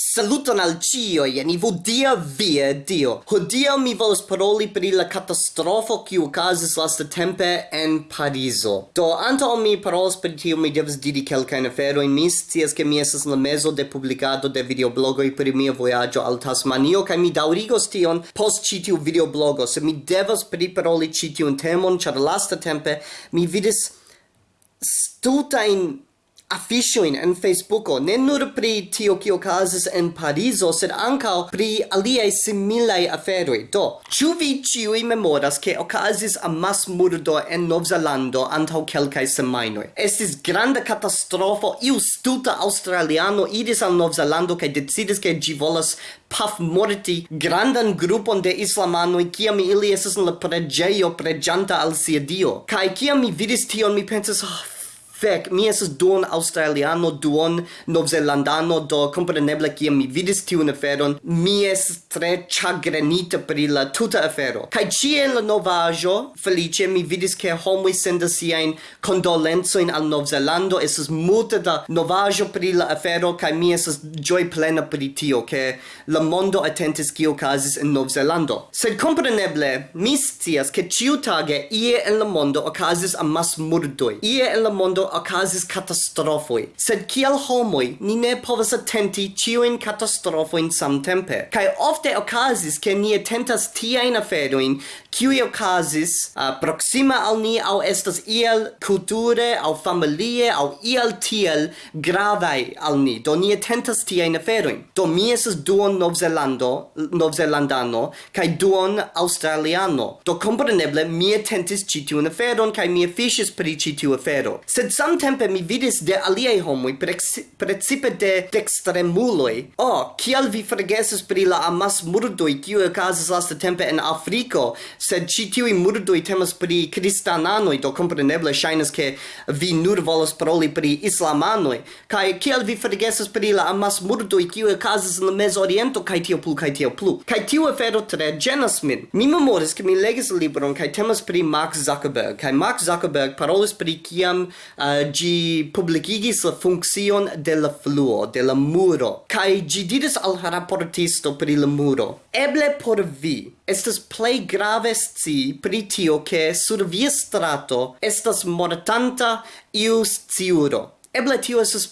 Saluton al cio, jen ivo dia via dio. Hodiaŭ mi volas paroli pri la catastrofo katastrofo kiu lasta tempe en Parizo. Do antaŭ mi parolas pri tio, mi devas diri kelkain afero in mis, cias ke mi esas la mezo de publicado de videoblogoi pri mia voyaggio al Tasmanio kaj mi daurigos tion post citiu videoblogo, se mi devas priparoli ĉi tiun temon, char lasta tempe mi vidis in affiŝojn en Facebooko ne nur pri tio kio okazis en Parizo, sed ankaŭ pri aliaj similaj aferoj. Do, ĉu vi ĉiuj memoras ke okazis amasmurdo en Novzelando antaŭ kelkaj semajnoj? Estis granda katastrofo, iu stulta aŭstraliano iris al Novzelando kaj decidis ke ĝi volas paf morti grandan grupon de islamanoj kiam ili estas en la preĝejo preĝanta al sia dio. Kaj kiam mi vidis tion, mi pensis, oh, ah, Fek, mi esas duon australiano, duon novzelandano, do compreneble kiam mi vidis tiun aferon, mi esas tre chagrenita pri la tuta afero. Kai cie en la novajo, felice, mi vidis che homui sendas siain condolenzoin al Novzelando, esas multe da novajo pri la afero, kai mi esas joy plena pri tio, che la mondo attentis kio casis in Novzelando. Sed compreneble, mi scias che ciutage ie en la mondo ocasis amas murdoi. Ie en la mondo okazis katastrofoi, sed kiel homoi ni ne povas atenti ciuin katastrofoin samtempe. Kai ofte okazis ke ni atentas tiain aferoin kiui okazis uh, proxima al ni au estas iel kulture au familie au iel tiel gravai al ni. Do ni atentas tiain aferoin. Do mi esas duon Novzelando, Novzelandano, kai duon Australiano. Do compreneble mi atentis citiun aferon kai mi afficis pri citiu afero. Sed samtempe mi vidis de aliei homoi, precipe de dextremuloi, oh, kial vi fregesis pri la amas murdoi, kiu okazis lasta tempe en Afriko, sed ci tiui murdoi temas pri kristananoi, do compreneble shainas ke vi nur volas paroli pri islamanoi, kai kial vi fregesis pri la amas murdoi, kiu okazis en Mezoriento, kai tio plu, kai tio plu. Kai tiu afero tre genas min. Mi memoris, ke mi legis libron, kai temas pri Mark Zuckerberg, kai Mark Zuckerberg parolis pri kiam uh, Eh, gi publicigis la funccion de la fluo, de la muro, kai gi diris al raportisto pri la muro. Eble por vi, estas plei grave sci pri tio che sur via strato estas mortanta iu sciuro. Eble tio estas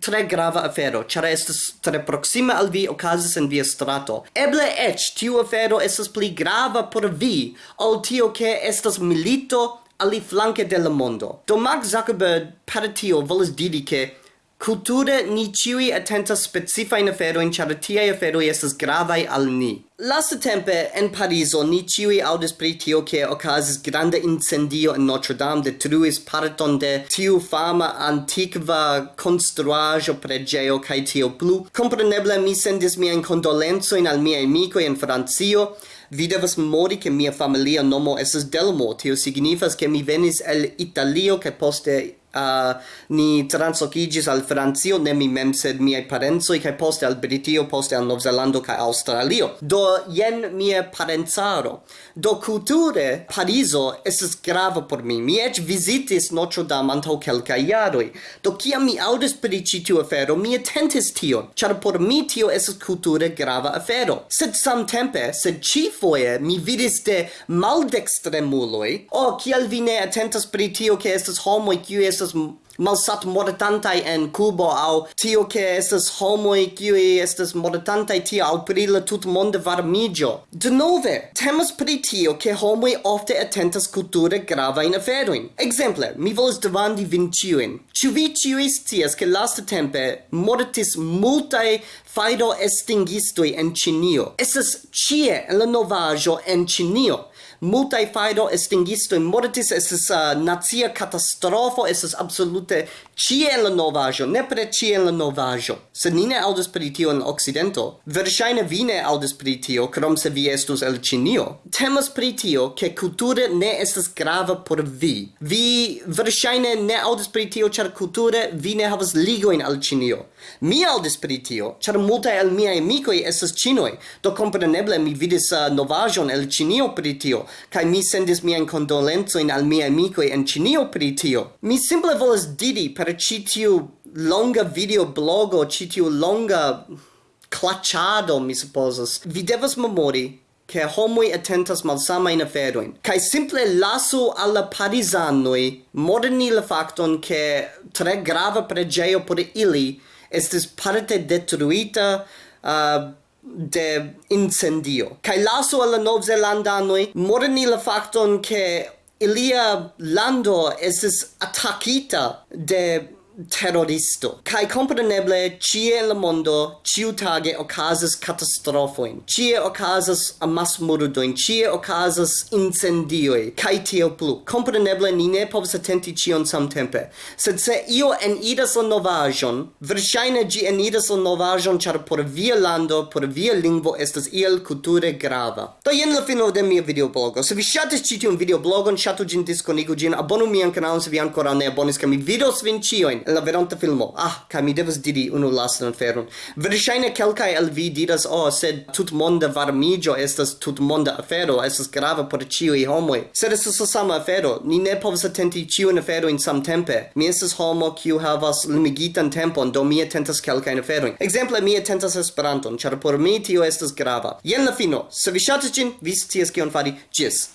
tre grava afero, ĉar estas tre proxima al vi okazis en via strato. Eble eĉ tiu afero estas pli grava por vi ol tio che estas milito ali flanke de la mondo. Do Mark Zuckerberg per tio diri che Culture ni attenta atentas specifajn aferojn, in tiaj aferoj esas gravai al ni. Lastatempe en Pariso, ni ciui audis pri tio che ocasis grande incendio in Notre Dame, detruis parton de tiu fama antiqua construajo pregeo, cae tio plu. Compreneble, mi sendis condolenzo in al miaj amico in Francio, vi devas memori che mia familia nomo esas Delmo, tio signifas che mi venis el Italio che poste uh, ni transocigis al Francio, ne mi mem, sed miei parenzoi, cae poste al Britio, poste al Novzelando, cae Australio. Do, jen mie parenzaro. Do, culture, Pariso estes grava por mi. Mi ec visitis Notre-Dame antau quelca iaroi. Do, ciam mi audis per citiu afero, mi tentis tio, char por mi tio estes culture grava afero. Sed samtempe, sed ci foie, mi vidis de maldextremuloi, o, oh, kial vi ne attentas per tio, che estes homoi, kiu estes estas malsat mortantai en Cubo au tio che estas homoi qui estas mortantai tio au pri la tut monde varmigio. De nove, temas pri tio che homoi ofte attentas culture grava in aferoin. Exemple, mi volas demandi vin ciuin. Ciu vi ciui scias che lasta tempe mortis multae faido estingistoi en Cinio. Estas cie en la novajo en Cinio multaj faido estingisto mortis estas uh, nazia catastrofo es es absolute ĉie la novaĵo nepre ĉie la se ni ne aŭdas pri tio in occidento verŝajne vi ne aŭdas pri tio krom se vi estus el cinio temas pri tio ke kulture ne estas grava por vi. Vi verŝajne ne aŭdas pri tio ĉar kulture vi ne havas ligojn al cinio mi aŭdas pri tio ĉar multaj el miaj amikoj estas ĉinoj. Do kompreneble mi vidis uh, novajon el cinio pri tio kai mi sendis mi en condolenzo in al mia amico en Cinio pri tio. Mi simple volas didi per citiu longa video blogo, citiu longa clachado, mi supposas. Vi devas memori che homoi attentas malsama in aferoin. Kai simple lasu alla parisanoi moderni la facton che tre grava pregeo por ili estis parte detruita uh, de incendio. Kai lasu alla novzelandanoi moderni la facton che ilia lando esis attackita de terroristo. Kai compreneble cie in la mondo ciu tage okazas catastrofoin, cie okazas amas murdoin, cie okazas incendioi, kai tio plu. Compreneble ni ne povas attenti cion samtempe. Sed se io eniras la novajon, versaine gi en idas la novajon char por via lando, por via lingvo estas iel culture grava. Do jen la fino de mia videoblogo. Se vi shatis ĉi tiun videoblogon, shatu gin disconigu gin, abonu mian kanalon se vi ancora ne abonis, ca mi vidos vin cioin en la veronta filmo. Ah, ca mi devas diri unu lastan aferon. Verŝajne kelkaj el vi diras, oh, sed tutmonda varmigio estas tutmonda afero, estas grava por ĉiuj homoj. Sed estas la sama afero. Ni ne povas atenti ĉiun aferojn samtempe. Mi estas homo kiu havas limigitan tempon, do mi atentas kelkajn aferojn. Ekzemple, mi atentas Esperanton, ĉar por mi tio estas grava. Jen la fino. Se vi ŝatas ĝin, vi scias kion fari. Ĝis!